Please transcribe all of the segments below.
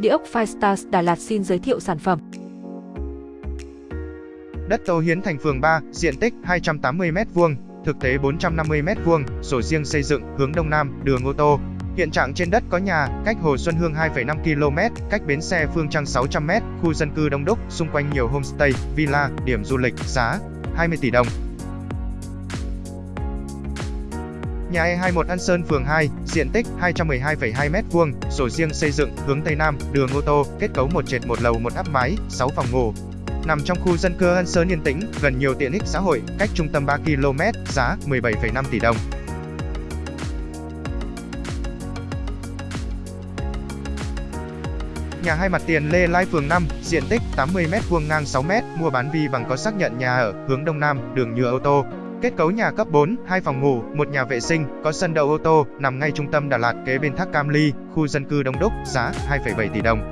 Địa ốc Firestars Đà Lạt xin giới thiệu sản phẩm. Đất Tô Hiến thành phường 3, diện tích 280m2, thực tế 450m2, sổ riêng xây dựng, hướng đông nam, đường ô tô. Hiện trạng trên đất có nhà, cách Hồ Xuân Hương 2,5 km, cách bến xe Phương Trăng 600m, khu dân cư đông đúc, xung quanh nhiều homestay, villa, điểm du lịch, giá 20 tỷ đồng. Nhà E21 An Sơn phường 2, diện tích 212,2 m2, sổ riêng xây dựng, hướng Tây Nam, đường ô tô, kết cấu một trệt một lầu một áp mái, 6 phòng ngủ. Nằm trong khu dân cư An Sơn yên tĩnh, gần nhiều tiện ích xã hội, cách trung tâm 3 km, giá 17,5 tỷ đồng. Nhà hai mặt tiền Lê Lai phường 5, diện tích 80m2 ngang 6m, mua bán vi bằng có xác nhận nhà ở, hướng Đông Nam, đường nhựa ô tô, Kết cấu nhà cấp 4, 2 phòng ngủ, một nhà vệ sinh, có sân đậu ô tô, nằm ngay trung tâm Đà Lạt kế bên thác Cam Ly, khu dân cư đông đúc, giá 2,7 tỷ đồng.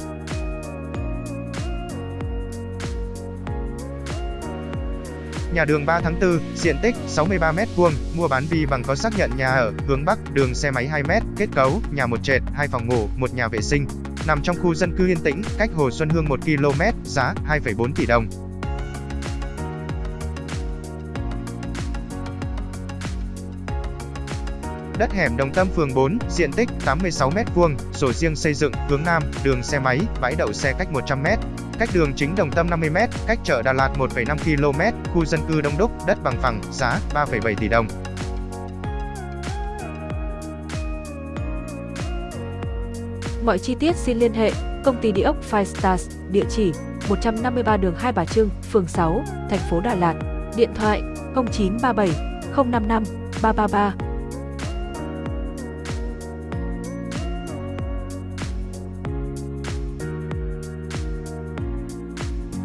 Nhà đường 3 tháng 4, diện tích 63m2, mua bán vi bằng có xác nhận nhà ở, hướng Bắc, đường xe máy 2m, kết cấu, nhà một trệt, hai phòng ngủ, một nhà vệ sinh, nằm trong khu dân cư yên tĩnh, cách Hồ Xuân Hương 1 km, giá 2,4 tỷ đồng. Đất hẻm Đồng Tâm phường 4, diện tích 86m2, sổ riêng xây dựng, hướng Nam, đường xe máy, bãi đậu xe cách 100m. Cách đường chính Đồng Tâm 50m, cách chợ Đà Lạt 1,5 km, khu dân cư đông đúc, đất bằng phẳng, giá 3,7 tỷ đồng. Mọi chi tiết xin liên hệ công ty địa ốc Five Stars, địa chỉ 153 đường Hai Bà Trưng, phường 6, thành phố Đà Lạt, điện thoại 0937 055 333